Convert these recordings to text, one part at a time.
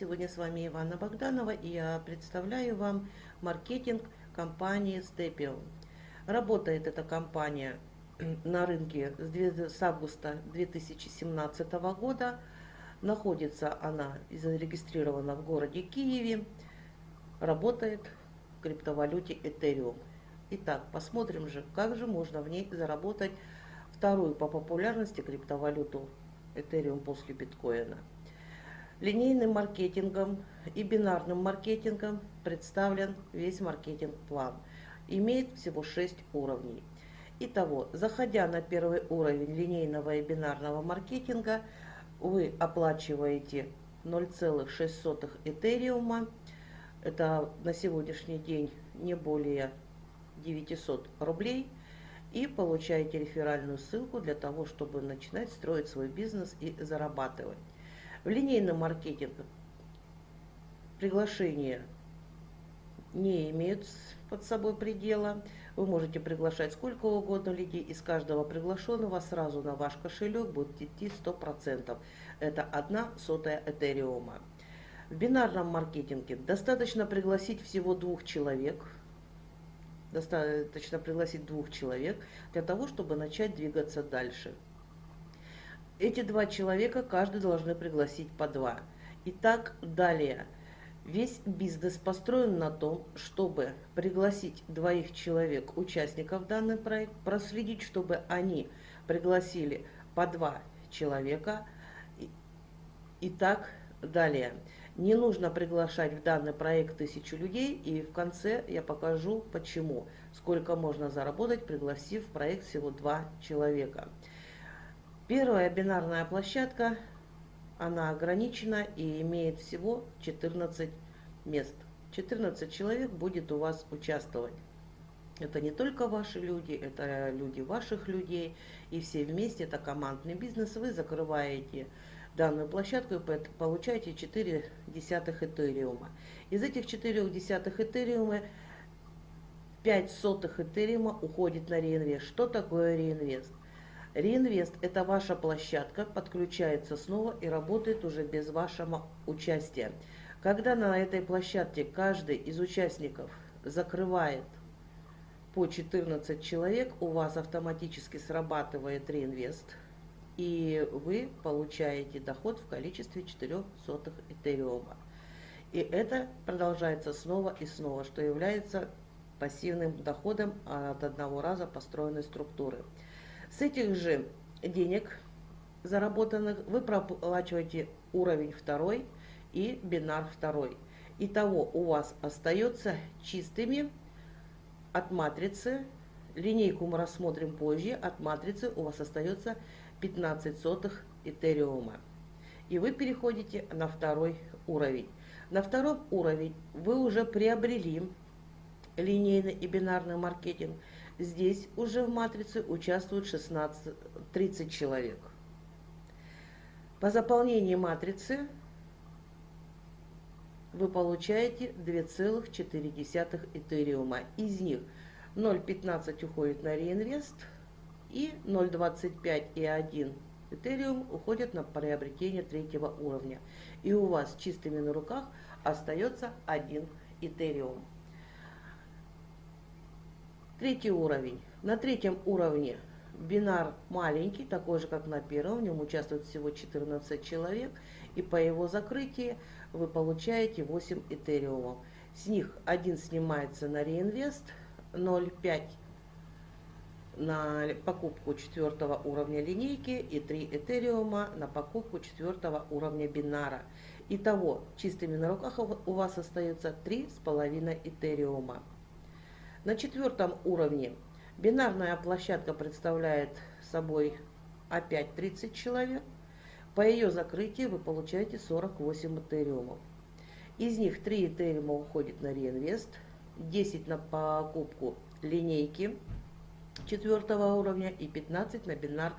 Сегодня с вами Ивана Богданова и я представляю вам маркетинг компании Stepio. Работает эта компания на рынке с августа 2017 года. Находится она и зарегистрирована в городе Киеве. Работает в криптовалюте Ethereum. Итак, посмотрим же, как же можно в ней заработать вторую по популярности криптовалюту Ethereum после биткоина. Линейным маркетингом и бинарным маркетингом представлен весь маркетинг-план. Имеет всего 6 уровней. Итого, заходя на первый уровень линейного и бинарного маркетинга, вы оплачиваете 0,06 этериума. Это на сегодняшний день не более 900 рублей. И получаете реферальную ссылку для того, чтобы начинать строить свой бизнес и зарабатывать. В линейном маркетинге приглашения не имеют под собой предела. Вы можете приглашать сколько угодно людей. Из каждого приглашенного сразу на ваш кошелек будет идти 100%. Это одна сотая этериума. В бинарном маркетинге достаточно пригласить всего двух человек. Достаточно пригласить двух человек для того, чтобы начать двигаться дальше. Эти два человека каждый должны пригласить по два. Итак, далее. Весь бизнес построен на том, чтобы пригласить двоих человек, участников данный проект, проследить, чтобы они пригласили по два человека. И так далее. Не нужно приглашать в данный проект тысячу людей, и в конце я покажу, почему. Сколько можно заработать, пригласив в проект всего два человека. Первая бинарная площадка, она ограничена и имеет всего 14 мест. 14 человек будет у вас участвовать. Это не только ваши люди, это люди ваших людей, и все вместе, это командный бизнес. Вы закрываете данную площадку и получаете 4 десятых этериума. Из этих 4 десятых этериума 5 сотых этериума уходит на реинвест. Что такое реинвест? Реинвест – это ваша площадка, подключается снова и работает уже без вашего участия. Когда на этой площадке каждый из участников закрывает по 14 человек, у вас автоматически срабатывает реинвест, и вы получаете доход в количестве 4 сотых этериума. И это продолжается снова и снова, что является пассивным доходом от одного раза построенной структуры. С этих же денег заработанных вы проплачиваете уровень второй и бинар второй. Итого у вас остается чистыми от матрицы, линейку мы рассмотрим позже, от матрицы у вас остается 15 сотых этериума. И вы переходите на второй уровень. На втором уровень вы уже приобрели линейный и бинарный маркетинг – Здесь уже в матрице участвуют 16, 30 человек. По заполнении матрицы вы получаете 2,4 этериума. Из них 0,15 уходит на реинвест и 0,25 и 1 этериум уходят на приобретение третьего уровня. И у вас чистыми на руках остается один этериум. Третий уровень. На третьем уровне бинар маленький, такой же, как на первом. В нем участвует всего 14 человек. И по его закрытии вы получаете 8 этериумов. С них один снимается на реинвест, 0,5 на покупку четвертого уровня линейки и 3 этериума на покупку четвертого уровня бинара. Итого, чистыми на руках у вас остается 3,5 этериума. На четвертом уровне бинарная площадка представляет собой опять 30 человек. По ее закрытию вы получаете 48 этериумов. Из них 3 этериума уходит на реинвест, 10 на покупку линейки четвертого уровня и 15 на бинар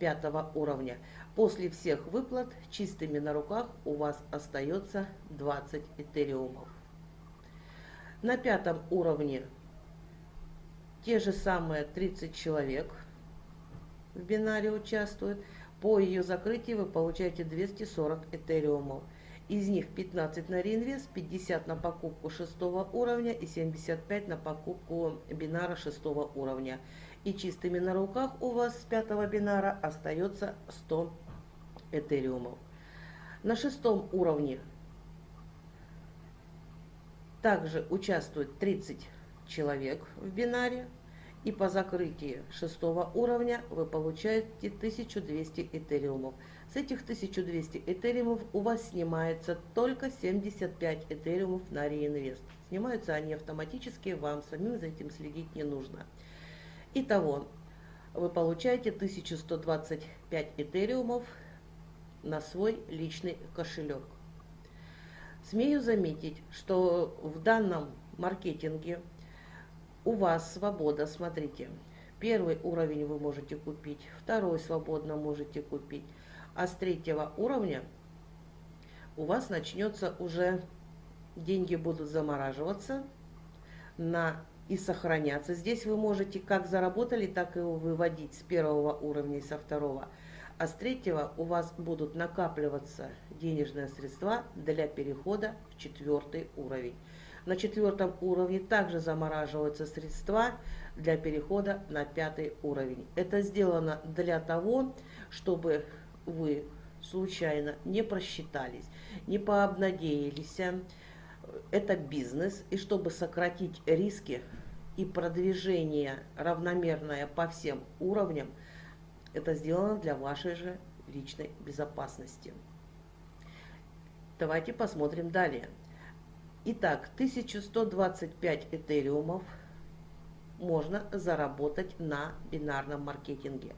пятого уровня. После всех выплат чистыми на руках у вас остается 20 этериумов. На пятом уровне те же самые 30 человек в бинаре участвуют. По ее закрытию вы получаете 240 этериумов. Из них 15 на реинвест, 50 на покупку шестого уровня и 75 на покупку бинара шестого уровня. И чистыми на руках у вас с пятого бинара остается 100 этериумов. На шестом уровне также участвует 30 человек в бинаре. И по закрытии шестого уровня вы получаете 1200 этериумов. С этих 1200 этериумов у вас снимается только 75 этериумов на реинвест. Снимаются они автоматически, вам самим за этим следить не нужно. Итого, вы получаете 1125 этериумов на свой личный кошелек. Смею заметить, что в данном маркетинге у вас свобода, смотрите. Первый уровень вы можете купить, второй свободно можете купить. А с третьего уровня у вас начнется уже, деньги будут замораживаться на и сохраняться. Здесь вы можете как заработали, так и выводить с первого уровня и со второго а с третьего у вас будут накапливаться денежные средства для перехода в четвертый уровень. На четвертом уровне также замораживаются средства для перехода на пятый уровень. Это сделано для того, чтобы вы случайно не просчитались, не пообнадеялись. Это бизнес, и чтобы сократить риски и продвижение равномерное по всем уровням – это сделано для вашей же личной безопасности. Давайте посмотрим далее. Итак, 1125 этериумов можно заработать на бинарном маркетинге.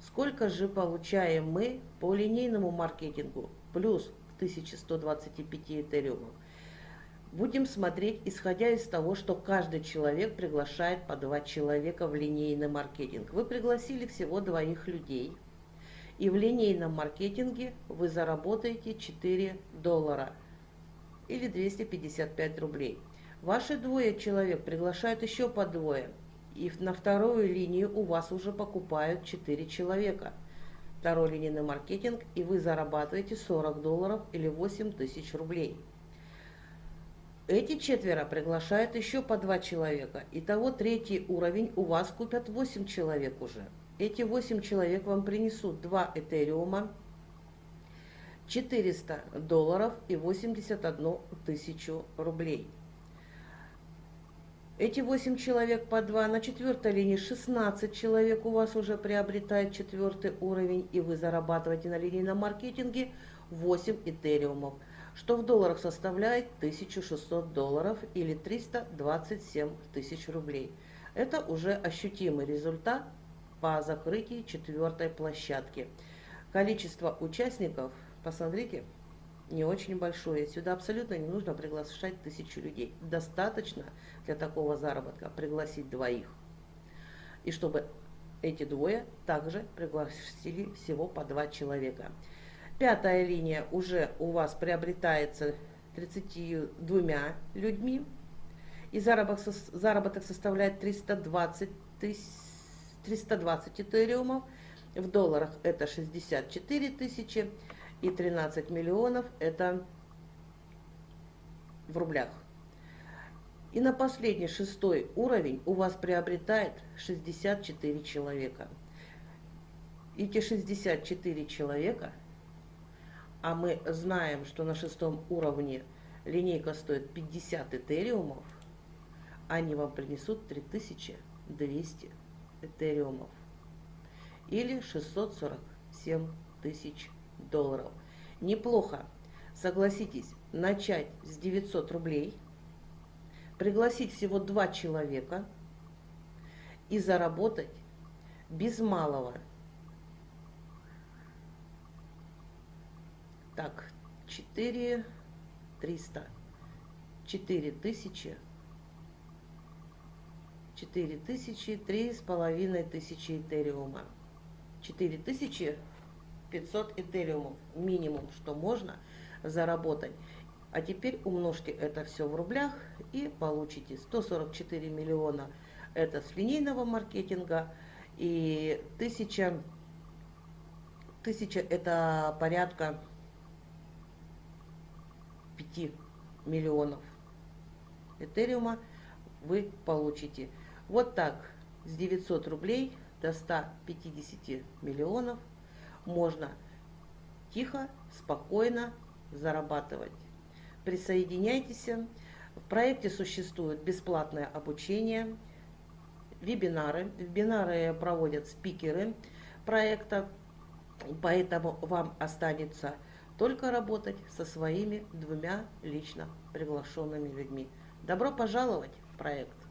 Сколько же получаем мы по линейному маркетингу плюс 1125 этериумов? Будем смотреть, исходя из того, что каждый человек приглашает по два человека в линейный маркетинг. Вы пригласили всего двоих людей, и в линейном маркетинге вы заработаете 4 доллара или 255 рублей. Ваши двое человек приглашают еще по двое, и на вторую линию у вас уже покупают 4 человека. Второй линейный маркетинг, и вы зарабатываете 40 долларов или 8 тысяч рублей. Эти четверо приглашают еще по два человека. Итого третий уровень у вас купят 8 человек уже. Эти 8 человек вам принесут 2 этериума, 400 долларов и 81 тысячу рублей. Эти 8 человек по 2 на четвертой линии 16 человек у вас уже приобретает четвертый уровень, и вы зарабатываете на линейном маркетинге 8 этериумов что в долларах составляет 1600 долларов или 327 тысяч рублей. Это уже ощутимый результат по закрытии четвертой площадки. Количество участников, посмотрите, не очень большое. Сюда абсолютно не нужно приглашать тысячу людей. Достаточно для такого заработка пригласить двоих. И чтобы эти двое также пригласили всего по два человека. Пятая линия уже у вас приобретается 32 людьми. И заработок, заработок составляет 320, тысяч, 320 этериумов. В долларах это 64 тысячи. И 13 миллионов это в рублях. И на последний шестой уровень у вас приобретает 64 человека. Эти 64 человека – а мы знаем, что на шестом уровне линейка стоит 50 этериумов, они вам принесут 3200 этериумов или 647 тысяч долларов. Неплохо, согласитесь, начать с 900 рублей, пригласить всего два человека и заработать без малого Так, 4 300. 4 тысячи. 4 тысячи, три с половиной тысячи этериума. 4 тысячи 500 этериумов минимум, что можно заработать. А теперь умножьте это все в рублях и получите 144 миллиона. Это с линейного маркетинга и 1000, 1000 это порядка 5 миллионов Этериума вы получите. Вот так с 900 рублей до 150 миллионов можно тихо, спокойно зарабатывать. Присоединяйтесь. В проекте существует бесплатное обучение, вебинары. Вебинары проводят спикеры проекта, поэтому вам останется только работать со своими двумя лично приглашенными людьми. Добро пожаловать в проект!